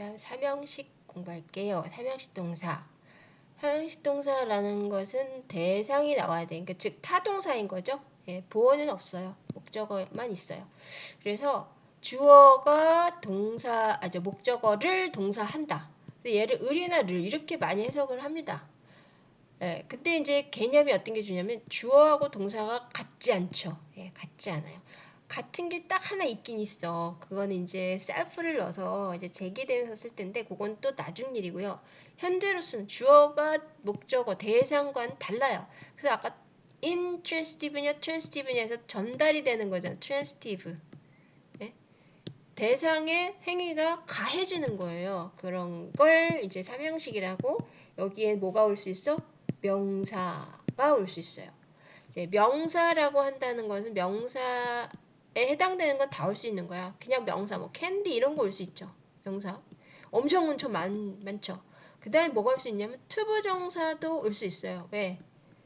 다음 삼형식 공부할게요. 삼형식 동사. 삼형식 동사라는 것은 대상이 나와야 돼. 그러니까 즉 타동사인 거죠. 예, 보어는 없어요. 목적어만 있어요. 그래서 주어가 동사, 아저 목적어를 동사한다. 얘를 을이나 를 이렇게 많이 해석을 합니다. 예, 근데 이제 개념이 어떤 게 주냐면 주어하고 동사가 같지 않죠. 예, 같지 않아요. 같은 게 딱 하나 있긴 있어. 그거는 이제 self를 넣어서 이제 제기되면서 쓸 텐데 그건 또 나중 일이고요. 현재로서는 주어가 목적어 대상과는 달라요. 그래서 아까 intransitive냐 transitive냐에서 전달이 되는 거잖아. transitive. 예? 대상의 행위가 가해지는 거예요. 그런 걸 이제 삼형식이라고 여기에 뭐가 올 수 있어? 명사가 올 수 있어요. 이제 명사라고 한다는 것은 명사에 해당되는 건 다 올 수 있는 거야. 그냥 명사, 뭐 캔디 이런 거 올 수 있죠. 명사. 엄청 엄청 많, 많죠. 그 다음에 뭐가 올 수 있냐면 투부정사도 올 수 있어요. 왜?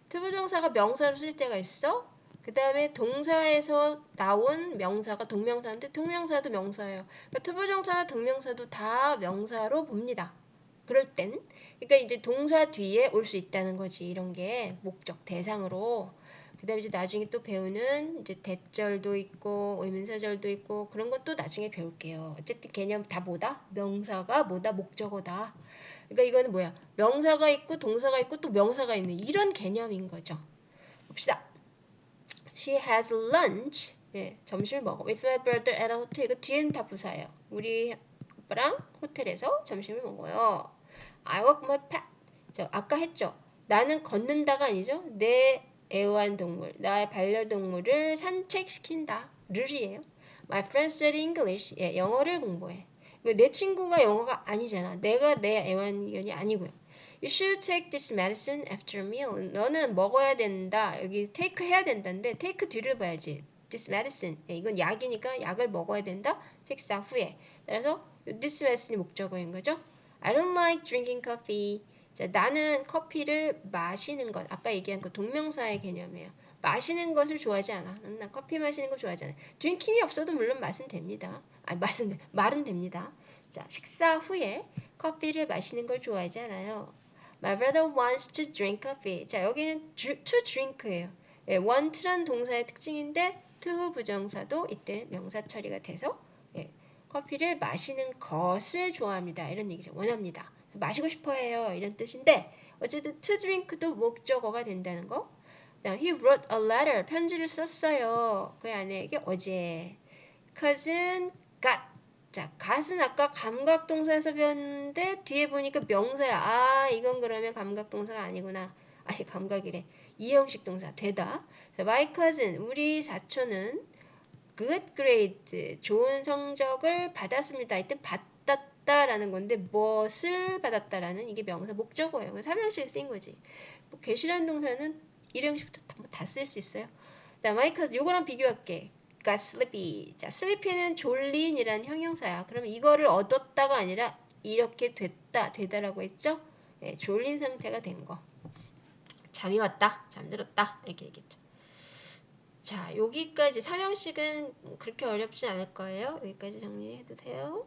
투부정사가 명사로 쓸 때가 있어. 그 다음에 동사에서 나온 명사가 동명사인데 동명사도 명사예요. 그러니까 투부정사나 동명사도 다 명사로 봅니다. 그럴 땐 그러니까 이제 동사 뒤에 올 수 있다는 거지 이런 게 목적 대상으로 그 다음에 이제 나중에 또 배우는 이제 대절도 있고 의문사절도 있고 그런 것도 나중에 배울게요. 어쨌든 개념 다 뭐다? 명사가 뭐다? 목적어다. 그러니까 이거는 뭐야? 명사가 있고 동사가 있고 또 명사가 있는 이런 개념인 거죠. 봅시다. She has lunch. 예, 점심을 먹어. With my brother at a hotel. 이거 뒤에는 다 부사예요. 우리 오빠랑 호텔에서 점심을 먹어요. I walk my pet. 저 아까 했죠. 나는 걷는다가 아니죠. 내 애완동물, 나의 반려동물을 산책시킨다. 르이에요. My friend study English. 예, 영어를 공부해. 내 친구가 영어가 아니잖아. 내가 내 애완견이 아니고요. You should take this medicine after meal. 너는 먹어야 된다. 여기 take 해야 된다는데 take 뒤를 봐야지. This medicine. 예, 이건 약이니까 약을 먹어야 된다. 식사 후에. 따라서 this medicine이 목적어인 거죠. I don't like drinking coffee. 자, 나는 커피를 마시는 것. 아까 얘기한 그 동명사의 개념이에요. 마시는 것을 좋아하지 않아. 난 커피 마시는 거 좋아하지 않아. 드링킹이 없어도 물론 맛은 됩니다. 아, 맛은 말은 됩니다. 자, 식사 후에 커피를 마시는 걸 좋아하지 않아요. My brother wants to drink coffee. 자, 여기는 to drink예요. 예, want란 동사의 특징인데 to 부정사도 이때 명사 처리가 돼서 예, 커피를 마시는 것을 좋아합니다. 이런 얘기죠. 원합니다. 마시고 싶어해요. 이런 뜻인데 어쨌든 to drink도 목적어가 된다는 거. 그다음 he wrote a letter. 편지를 썼어요. 그 아내에게 어제. cousin got. 자, gat은 아까 감각동사에서 배웠는데 뒤에 보니까 명사야. 아, 이건 그러면 감각동사가 아니구나. 아니, 감각이래. 이형식 동사 되다. my cousin, 우리 사촌은 good grade, 좋은 성적을 받았습니다. 이때 받 았다라는 건데 무엇을 받았다라는 이게 명사 목적어예요. 삼형식에 쓰인 거지. 뭐 계시라는 동사는 일형식부터 다 쓸 수 있어요. 자, cousin, 요거랑 비교할게. got sleepy. 자, sleepy는 졸린이란 형용사야. 그러면 이거를 얻었다가 아니라 이렇게 됐다, 되다라고 했죠? 네, 졸린 상태가 된 거. 잠이 왔다, 잠들었다 이렇게 얘기했죠. 자, 여기까지 삼형식은 그렇게 어렵지 않을 거예요. 여기까지 정리해도 돼요.